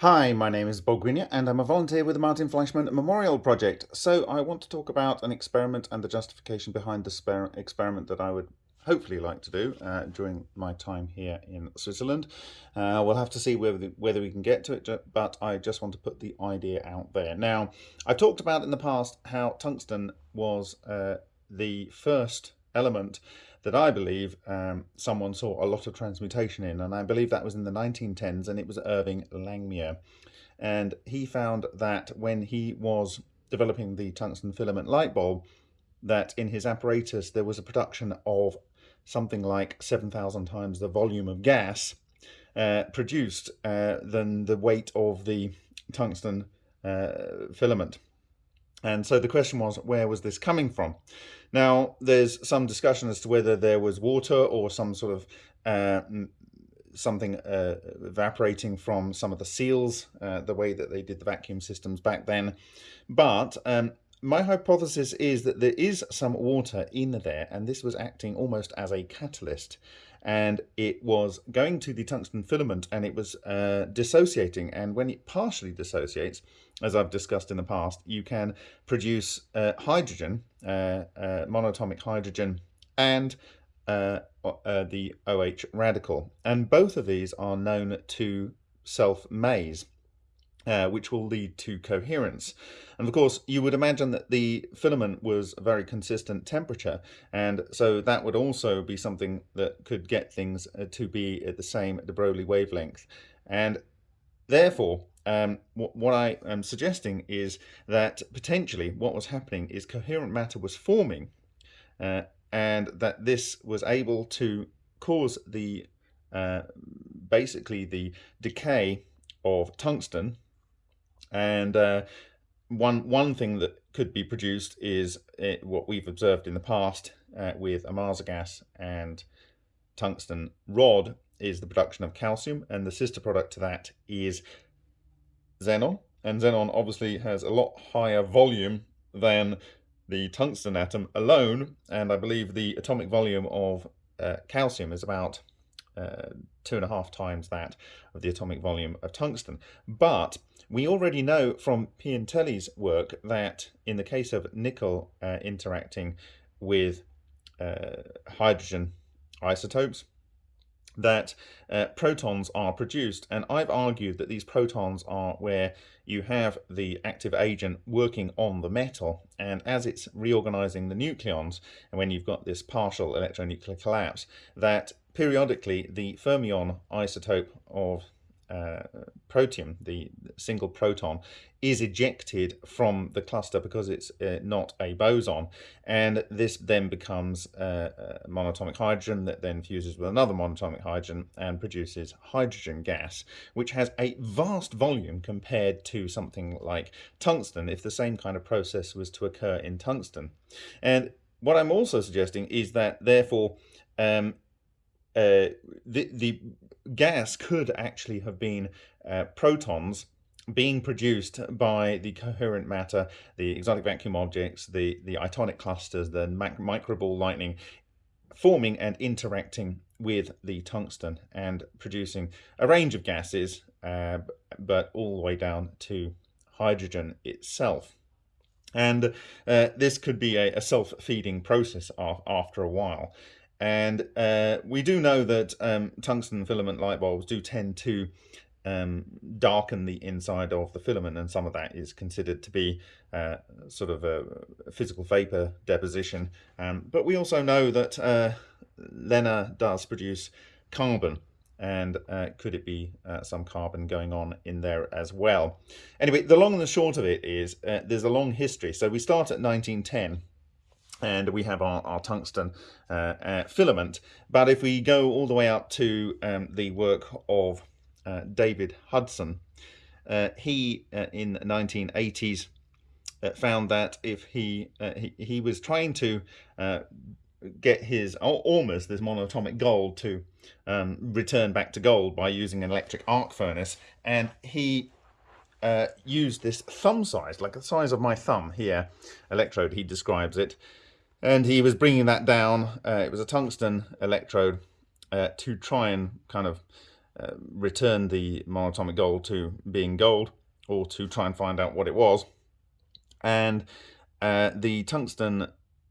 Hi, my name is Bob Greenyer and I'm a volunteer with the Martin Fleischmann Memorial Project. So I want to talk about an experiment and the justification behind the experiment that I would hopefully like to do uh, during my time here in Switzerland. Uh, we'll have to see whether, whether we can get to it, but I just want to put the idea out there. Now, I've talked about in the past how tungsten was uh, the first element that I believe um, someone saw a lot of transmutation in, and I believe that was in the 1910s, and it was Irving Langmuir. And he found that when he was developing the tungsten filament light bulb, that in his apparatus there was a production of something like 7,000 times the volume of gas uh, produced uh, than the weight of the tungsten uh, filament. And so the question was, where was this coming from? Now, there's some discussion as to whether there was water or some sort of uh, something uh, evaporating from some of the seals, uh, the way that they did the vacuum systems back then. But um, my hypothesis is that there is some water in there, and this was acting almost as a catalyst and it was going to the tungsten filament and it was uh, dissociating. And when it partially dissociates as I've discussed in the past you can produce uh, hydrogen uh, uh monatomic hydrogen and uh, uh, the OH radical. And both of these are known to self-maze uh, which will lead to coherence. And of course, you would imagine that the filament was a very consistent temperature, and so that would also be something that could get things uh, to be at the same de Broglie wavelength. And therefore, um, what, what I am suggesting is that potentially what was happening is coherent matter was forming, uh, and that this was able to cause the uh, basically the decay of tungsten and uh, one one thing that could be produced is it, what we've observed in the past uh, with Ohmasa gas and tungsten rod is the production of calcium, and the sister product to that is xenon. And xenon obviously has a lot higher volume than the tungsten atom alone, and I believe the atomic volume of uh, calcium is about uh, two and a half times that of the atomic volume of tungsten. But we already know from Piantelli's work that in the case of nickel uh, interacting with uh, hydrogen isotopes, that uh, protons are produced. And I've argued that these protons are where you have the active agent working on the metal. And as it's reorganizing the nucleons, and when you've got this partial electronuclear collapse, that periodically the fermion isotope of uh, protium, the single proton, is ejected from the cluster because it's uh, not a boson. And this then becomes uh, monatomic hydrogen that then fuses with another monatomic hydrogen and produces hydrogen gas, which has a vast volume compared to something like tungsten if the same kind of process was to occur in tungsten. And what I'm also suggesting is that therefore um, uh, the, the gas could actually have been uh, protons being produced by the coherent matter, the exotic vacuum objects, the, the itonic clusters, the microball lightning, forming and interacting with the tungsten and producing a range of gases, uh, but all the way down to hydrogen itself. And uh, this could be a, a self-feeding process after a while. And uh, we do know that um, tungsten filament light bulbs do tend to um, darken the inside of the filament, and some of that is considered to be uh, sort of a physical vapor deposition. Um, but we also know that uh, LENR does produce carbon, and uh, could it be uh, some carbon going on in there as well? Anyway, the long and the short of it is uh, there's a long history. So we start at 1910 and we have our, our tungsten uh, uh, filament. But if we go all the way up to um, the work of uh, David Hudson, uh, he uh, in the 1980s uh, found that if he, he, he was trying to get his almost this monatomic gold to um, return back to gold by using an electric arc furnace, and he uh, used this thumb size, like the size of my thumb here, electrode, he describes it, and he was bringing that down. Uh, it was a tungsten electrode uh, to try and kind of uh, return the monatomic gold to being gold or to try and find out what it was. And uh, the tungsten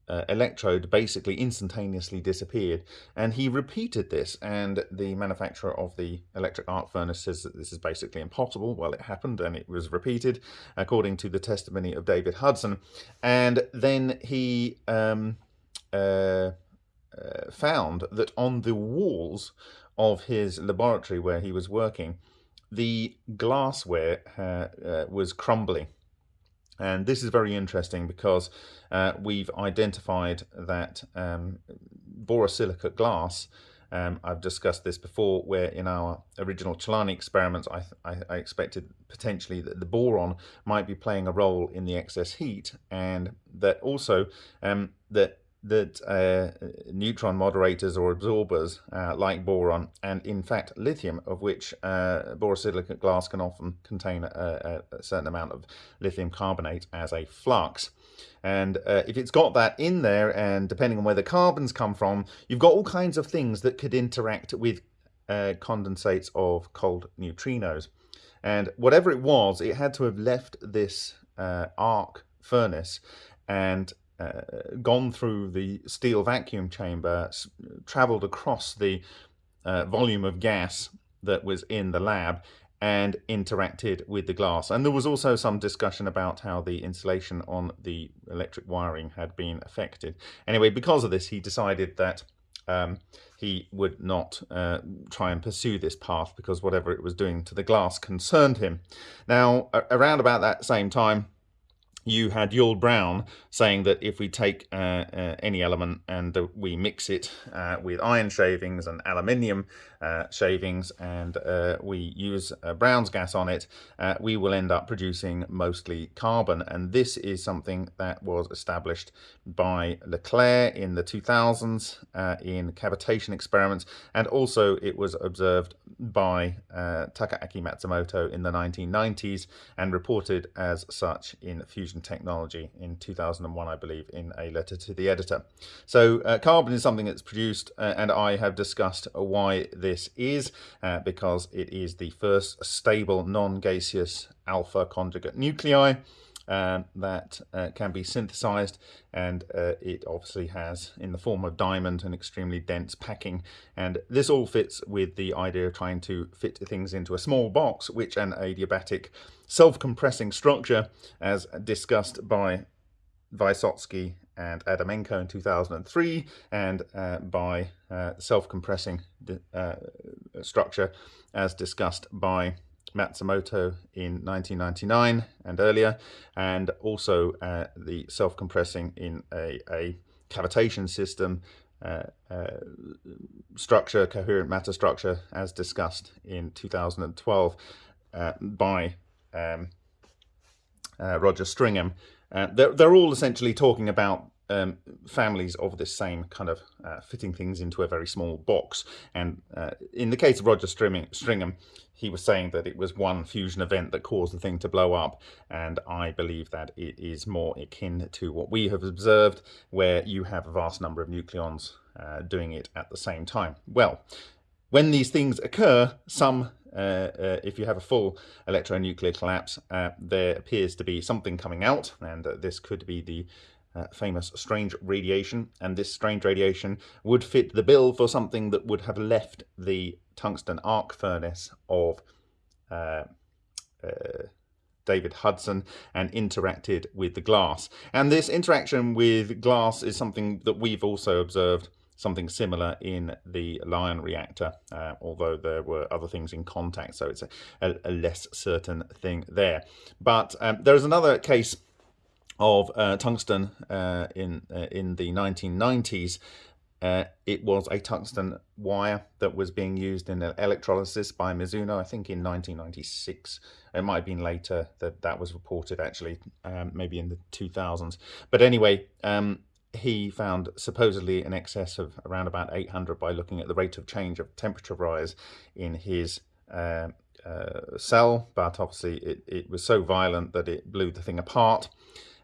uh, electrode basically instantaneously disappeared. And he repeated this, and the manufacturer of the electric arc furnace says that this is basically impossible. Well, it happened, and it was repeated, according to the testimony of David Hudson. And then he um, uh, uh, found that on the walls of his laboratory where he was working, the glassware uh, uh, was crumbling and this is very interesting because uh, we've identified that um, borosilicate glass, um, I've discussed this before, where in our original Celani experiments, I, I, I, expected potentially that the boron might be playing a role in the excess heat, and that also um, that that uh, neutron moderators or absorbers uh, like boron and in fact lithium of which uh, borosilicate glass can often contain a, a, certain amount of lithium carbonate as a flux. And uh, if it's got that in there and depending on where the carbons come from you've got all kinds of things that could interact with uh, condensates of cold neutrinos. And whatever it was it had to have left this uh, arc furnace and uh, gone through the steel vacuum chamber, traveled across the uh, volume of gas that was in the lab and interacted with the glass. And there was also some discussion about how the insulation on the electric wiring had been affected. Anyway, because of this, he decided that um, he would not uh, try and pursue this path because whatever it was doing to the glass concerned him. Now, around about that same time, you had Yull Brown saying that if we take uh, uh, any element and uh, we mix it uh, with iron shavings and aluminium uh, shavings and uh, we use Brown's gas on it, we will end up producing mostly carbon. And this is something that was established by LeClair in the 2000s in cavitation experiments. And also it was observed by Takaaki Matsumoto in the 1990s and reported as such in fusion technology in 2001, I believe, in a letter to the editor. So uh, carbon is something that's produced, uh, and I have discussed why this is, uh, because it is the first stable non-gaseous alpha conjugate nuclei. Um, that uh, can be synthesized and uh, it obviously has in the form of diamond an extremely dense packing. And this all fits with the idea of trying to fit things into a small box which an adiabatic self-compressing structure as discussed by Vysotsky and Adamenko in 2003 and uh, by uh, self-compressing uh, structure as discussed by Matsumoto in 1999 and earlier, and also uh, the self-compressing in a, a, cavitation system uh, uh, structure, coherent matter structure, as discussed in 2012 uh, by um, uh, Roger Stringham. Uh, they're, they're all essentially talking about um, families of this same kind of uh, fitting things into a very small box. And uh, in the case of Roger Stringham, he was saying that it was one fusion event that caused the thing to blow up. And I believe that it is more akin to what we have observed, where you have a vast number of nucleons uh, doing it at the same time. Well, when these things occur, some uh, uh, if you have a full electronuclear collapse, uh, there appears to be something coming out, and uh, this could be the uh, famous strange radiation, and this strange radiation would fit the bill for something that would have left the tungsten arc furnace of uh, uh, David Hudson and interacted with the glass. And this interaction with glass is something that we've also observed something similar in the Lion reactor, uh, although there were other things in contact, so it's a, a, a less certain thing there. But um, there is another case of uh, tungsten uh, in uh, in the 1990s. Uh, it was a tungsten wire that was being used in electrolysis by Mizuno, I think in 1996. It might have been later that that was reported actually, um, maybe in the 2000s. But anyway, um, he found supposedly an excess of around about 800 by looking at the rate of change of temperature rise in his uh, uh, cell, but obviously it, it was so violent that it blew the thing apart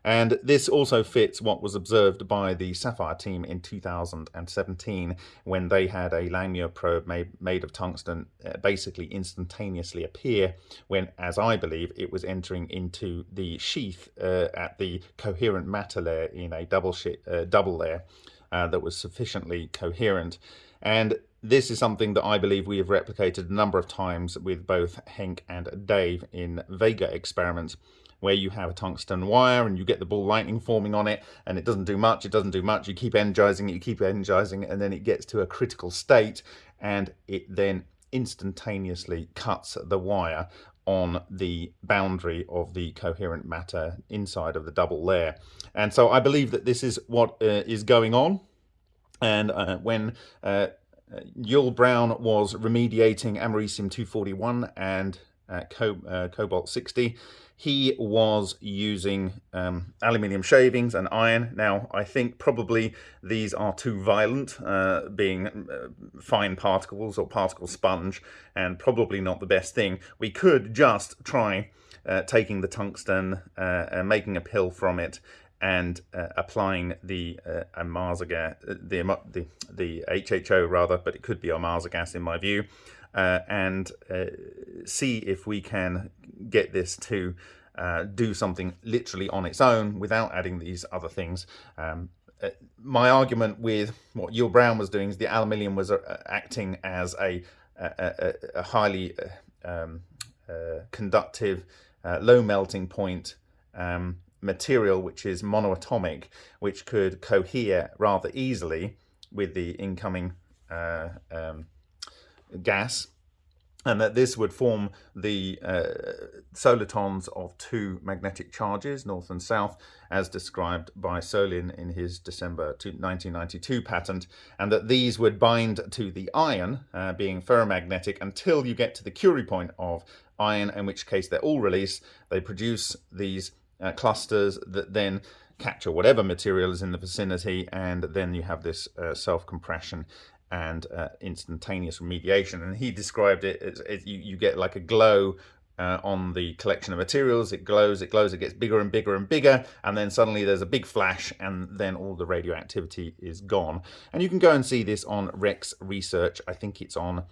And this also fits what was observed by the SAFIRE team in 2017 when they had a Langmuir probe made, of tungsten uh, basically instantaneously appear when, as I believe, it was entering into the sheath uh, at the coherent matter layer in a double, uh, double layer uh, that was sufficiently coherent. And this is something that I believe we have replicated a number of times with both Henk and Dave in Vega experiments where you have a tungsten wire and you get the ball lightning forming on it and it doesn't do much, it doesn't do much, you keep energizing it, you keep energizing it and then it gets to a critical state and it then instantaneously cuts the wire on the boundary of the coherent matter inside of the double layer. And so I believe that this is what uh, is going on. And uh, when uh, Yull Brown was remediating americium 241 and uh, co uh, cobalt 60, he was using um, aluminium shavings and iron. Now, I think probably these are too violent, uh, being uh, fine particles or particle sponge, and probably not the best thing. We could just try uh, taking the tungsten uh, and making a pill from it and uh, applying the uh, gas, the, the, the HHO rather, but it could be Ohmasa gas in my view, uh, and uh, see if we can get this to uh, do something literally on its own without adding these other things. Um, uh, my argument with what Yull Brown was doing is the aluminium was uh, acting as a, a, a, highly uh, um, conductive, low melting point um, material which is monoatomic, which could cohere rather easily with the incoming uh, um, gas and that this would form the uh, solitons of two magnetic charges, north and south, as described by Solin in his December 1992 patent, and that these would bind to the iron, uh, being ferromagnetic, until you get to the Curie point of iron, in which case they're all released. They produce these uh, clusters that then capture whatever material is in the vicinity, and then you have this uh, self-compression and uh, instantaneous remediation. And he described it as, as you, you, get like a glow uh, on the collection of materials. It glows, it glows, it gets bigger and bigger and bigger, and then suddenly there's a big flash, and then all the radioactivity is gone. And you can go and see this on Rex Research. I think it's on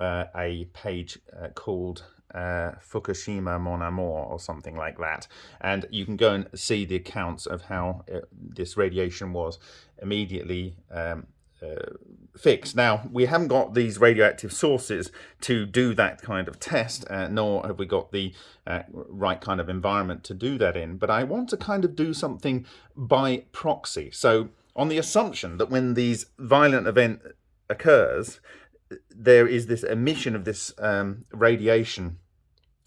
uh, a page uh, called uh, Fukushima Mon Amour or something like that. And you can go and see the accounts of how uh, this radiation was immediately um, uh, fixed. Now, we haven't got these radioactive sources to do that kind of test, uh, nor have we got the uh, right kind of environment to do that in. But I want to kind of do something by proxy. So on the assumption that when these violent event occurs, there is this emission of this um, radiation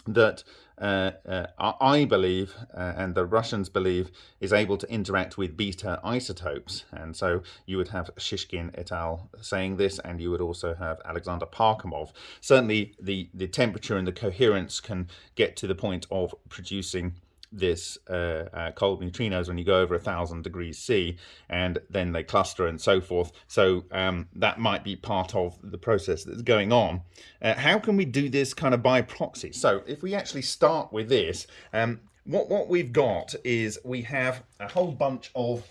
that uh, uh, I believe, uh, and the Russians believe, is able to interact with beta isotopes. And so you would have Shishkin et al. saying this, and you would also have Alexander Parkhomov. Certainly the, the temperature and the coherence can get to the point of producing this uh, uh, cold neutrinos when you go over a thousand degrees C and then they cluster and so forth. So um, that might be part of the process that's going on. Uh, how can we do this kind of by proxy? So if we actually start with this, um, what, what we've got is we have a whole bunch of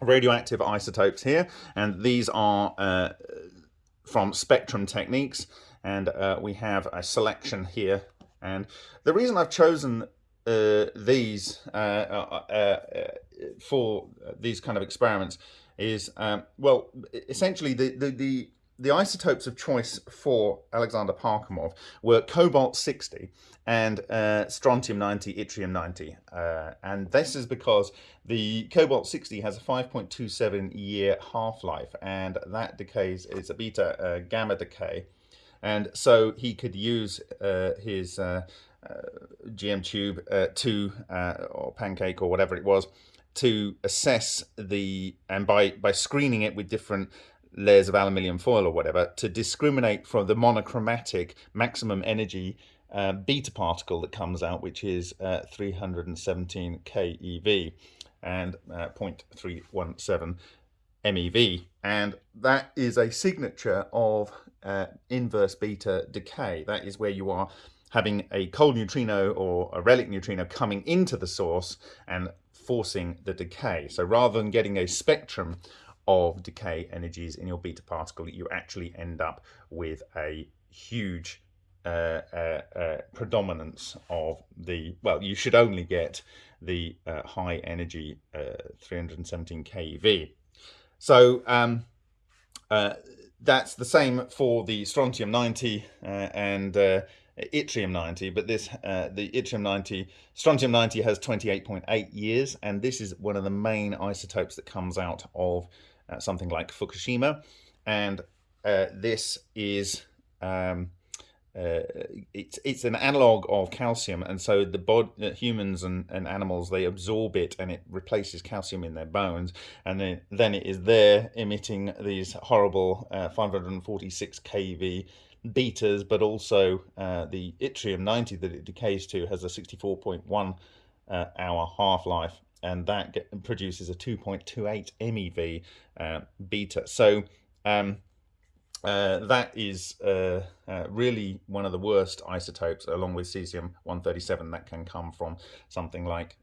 radioactive isotopes here and these are uh, from spectrum techniques and uh, we have a selection here and the reason I've chosen these uh, uh, uh, for these kind of experiments is um, well essentially the, the the the isotopes of choice for Alexander Parkhomov were cobalt 60 and uh, strontium 90, yttrium 90. Uh, and this is because the cobalt 60 has a 5.27 year half-life and that decays, it's a beta uh, gamma decay. And so he could use his uh, GM tube uh, to uh, or pancake or whatever it was to assess the and by by screening it with different layers of aluminium foil or whatever to discriminate from the monochromatic maximum energy uh, beta particle that comes out which is uh, 317 keV and uh, 0.317 MeV and that is a signature of inverse beta decay. That is where you are having a cold neutrino or a relic neutrino coming into the source and forcing the decay. So rather than getting a spectrum of decay energies in your beta particle, you actually end up with a huge uh, uh, uh, predominance of the, well, you should only get the uh, high energy uh, 317 keV. So um, uh, that's the same for the strontium 90 and yttrium 90, but this the yttrium 90, strontium 90 has 28.8 years, and this is one of the main isotopes that comes out of something like Fukushima, and this is um, uh, it's it's an analog of calcium, and so the bod, uh, humans and, and animals they absorb it, and it replaces calcium in their bones, and then then it is there emitting these horrible uh, 546 kV betas, but also uh, the yttrium 90 that it decays to has a 64.1 uh, hour half life, and that get, produces a 2.28 MeV uh, beta. So um, uh, that is uh, uh, really one of the worst isotopes, along with cesium-137, that can come from something like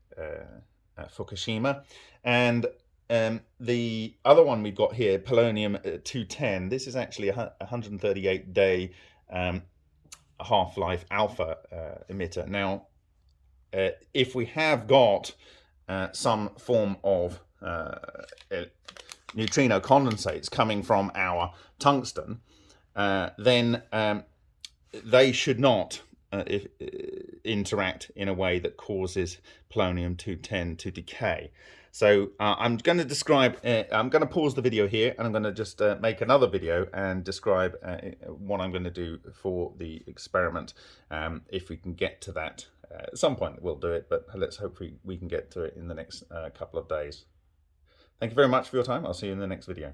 Fukushima. And um, the other one we've got here, polonium-210, this is actually a 138-day um, half-life alpha emitter. Now, if we have got some form of neutrino condensates coming from our tungsten, uh, then um, they should not uh, if, uh, interact in a way that causes polonium-210 to decay. So uh, I'm going to describe, uh, I'm going to pause the video here and I'm going to just uh, make another video and describe uh, what I'm going to do for the experiment. Um, if we can get to that at some point, we'll do it, but let's hope we, we can get to it in the next couple of days. Thank you very much for your time. I'll see you in the next video.